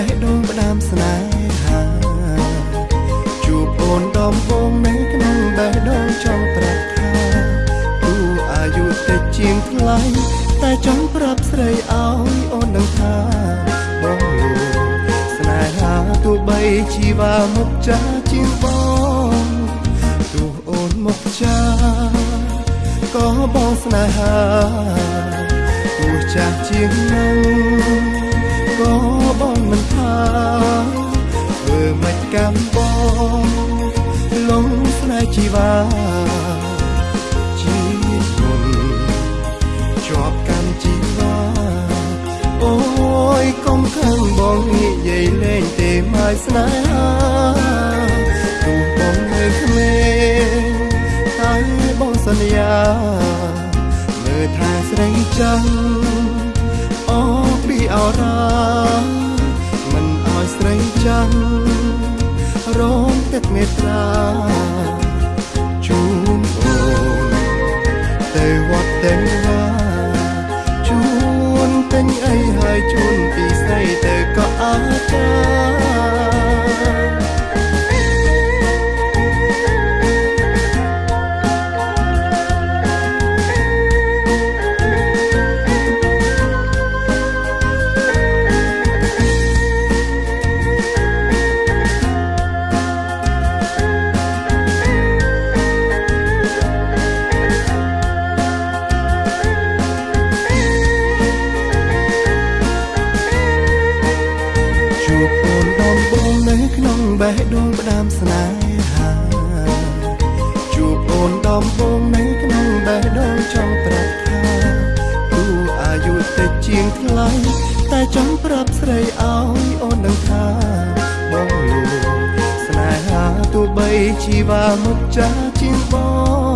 េះដូងផ្ដាំស្នេហាជួបអូនដំបងនៅក្នុងបេះដូងចង់ប្រាប់ថាគូអាយុតិចជាងថ្លៃតែចង់ប្រាប់ស្រីឲ្យអូនដឹងថាបងលួស្នេហាទោះបីជីវ៉ាមុខចាជាងបងទោះអូនមុខចាក៏បងស្នេហាទោះចាស់ជាងនឹង លេងទេមកស្នេហាទោះបងនៅក្មេងតែបងសន្យាមើលថាស្រីចាំអូពីអរ៉ាមិនឲ្យស្រីចាំរងទឹកមេត្រា ដូងផ្ដាំស្នេហាជួបអូនដំបងនៅក្នុងបេះដូងចង់ប្រាប់ថាគូអាយុតិចជាងថ្លៃតែចង់ប្រាប់ស្រីឲ្យអូនដឹងថាបងលួស្នេហាទោះបីជីវ៉ាមុខចាជាងប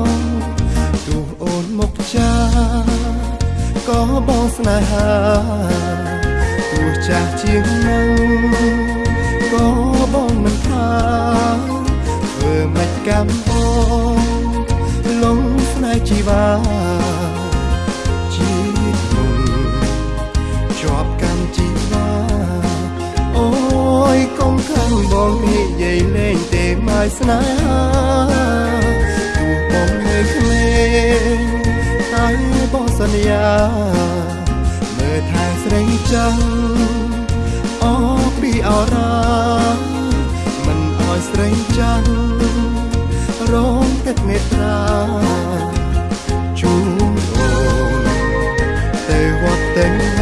ងទោះអូនមុខចាក៏បងស្នេហាទោះចាស់ជាងនឹង កម្មបងលងស្នេហ៍ជីវ៉ាជីមុនជាប់កម្មជីវ៉ាអូយកុំខឹងបងនិយាយលេងទេមកស្នេហាទោះបងនៅក្មេងតែបងសន្យាមើលថាស្រីចាំអូពីអរ៉ាមិនឲ្យស្រីចាំ រងទឹកមេត្រាជូនអូនទៅវត្តទៅវា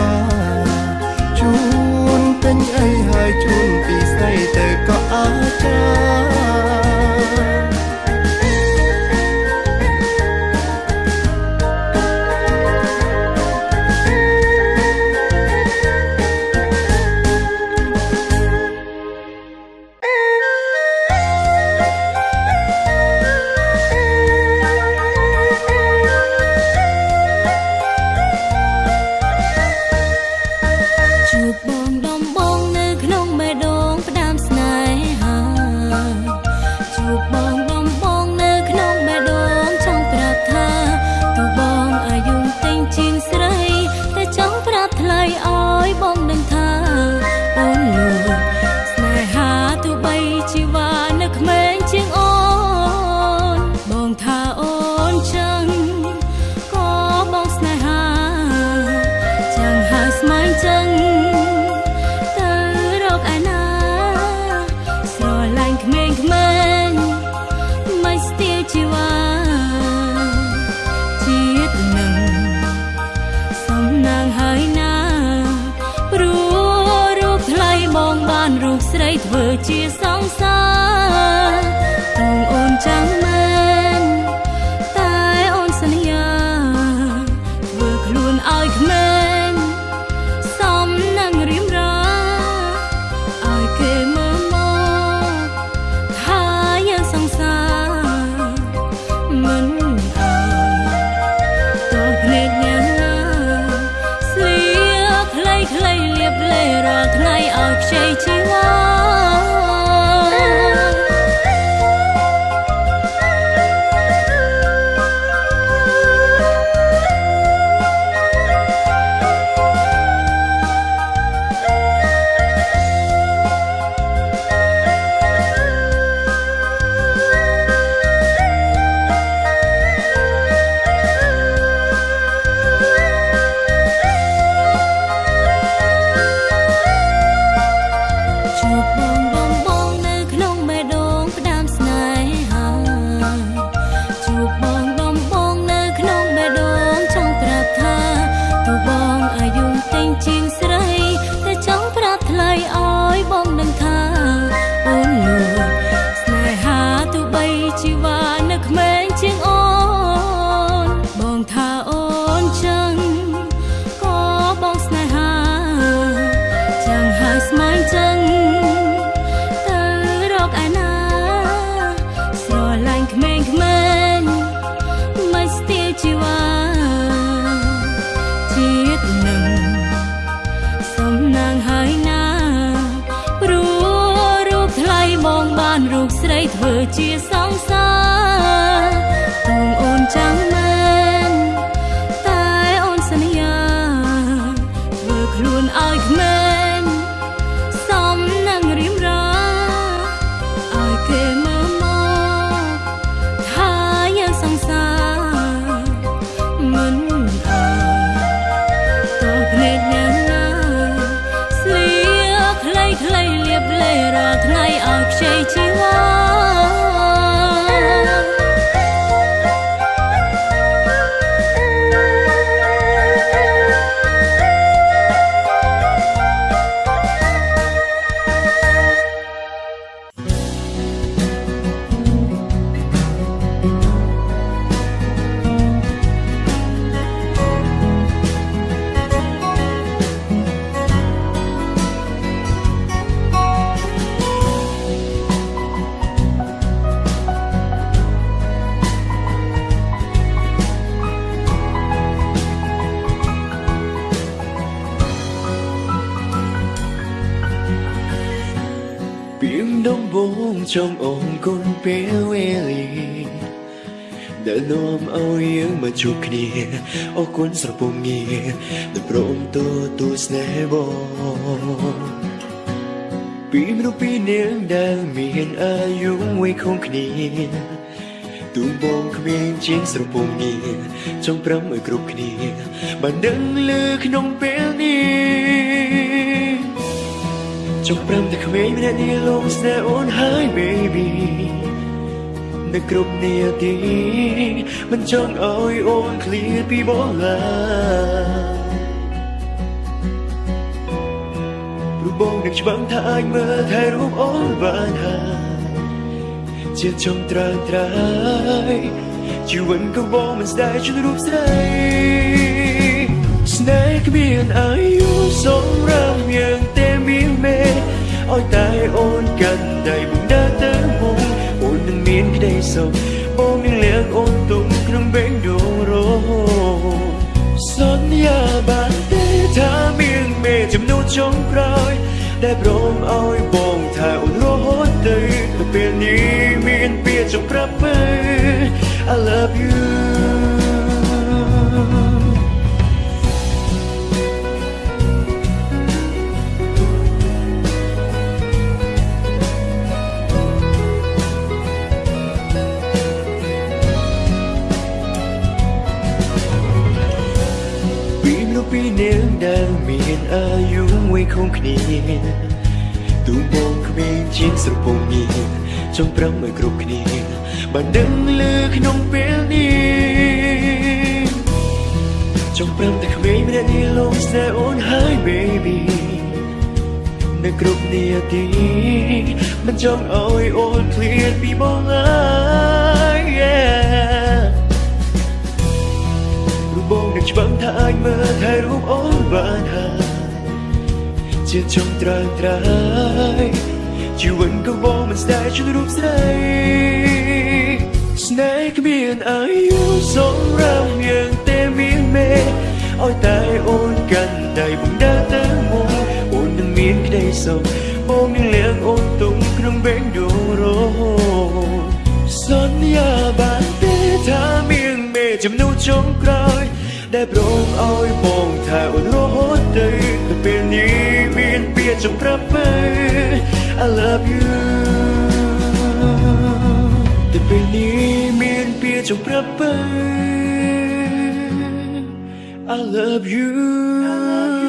vừa chia sóng xa. Tùng ôn trắng mơ យបងនឹងថាអូនលោកស្នេហាទូបីជីវ៉ានៅក្មេងជាងអូនបងថាអូនចឹងក៏បងស្នេហាចាំងហើយស្មានចឹងទៅរកឯណាស្រឡាញ់ក្មេងៗ ជាសង្សារទូងអូនចាំងមែនតែអូនសន្យាធ្វើខ្លួនឲ្យក្មេងសំនឹងរៀមរាឲ្យគេមើលមកថាយើងសង្សារមិនអើតើភ្នែកញ៉ាំណាស្លៀកខ្លីខ្លីលៀបលេរាល់ថ្ងៃឲ្យខ្ចីជីវ៉ា មដំបងចង់អងគុណពេលវេលាដែលនាំឲ្យយើងមកជួបគ្នាអរគុណស្រពងងារដែលព្រមទូស្នេហ៍បងពីមនុស្សពីរនាងដែលមានអាយុវ័យខុសគ្នាទូបងគ្មានជាងស្រពងងារចង់ប្រំឲ្យគ្រប់គ្នាបានដឹងលើក្នុងពេលនេះ ចុកប្រាំតែក្មេងម្នាក់នេះលងស្នេហ៍អូនហើយ baby នៅគ្រប់នាទីមិនចង់ឲ្យអូនឃ្លាតពីបងឡើយព្រោះបងនឹងច្បាំងថាអាចមើលថែរូបអូនបានហើយជាចង់ត្រើយត្រើយជីវិតក៏បងមិនស្ដាយជួយរូបស្រីស្នេហ៍គ្មានអាយុសម្រាប់យើងតែមានមេ ឲ្យតែអូនកាន់ដៃបងដើរទៅមុខអូននឹងមានក្តីសុខបងនឹងលៀងអូនទុំក្នុងបេងដូងរសន្យាបានទេថាមានមេចំនួនចុងក្រោយដែលព្រមឲ្យបងថាអូនរហូតទៅទៅពេលនេះមានពាក្យចង់ប្រាប់មើល I love you ពីមនុស្សពីរនាងដែលមានអាយុវ័យខុសគ្នាទូបងគ្មានជាងស្រពងងារចង់ប្រំឲ្យគ្រប់គ្នាបានដឹងលើក្នុងពេលនេះចង់ប្រំតែក្មេងម្នាក់នេះលងស្នេហ៍អូនហើយ baby នៅគ្រប់នាទីមិនចង់ឲ្យអូនឃ្លាតពីបងឡើយ yeah. រូបបងនឹងច្បាំងថាអាចមើលថែរូបអូនបានហើយជាចង់ត្រើយត្រើយជីវិតក៏បងមិនស្ដាយជួយរូបស្រីស្នេហ៍គ្មានអាយុសម្រាប់យើងតែមានមេឲ្យតែអូនកាន់ដៃបងដើរទៅមុខអូននឹងមានក្តីសុខបងនឹងលៀងអូនទុំក្នុងបេងដូងរសន្យាបានទេថា មានមេចំនួនចុងក្រោយ ដែលព្រមឲ្យបងថាអូនរហូតទៅទៅពេលនេះមានពាក្យចង់ប្រាប់មើល I love you ទៅពេលនេះមានពាក្យចង់ប្រាប់មើល I love you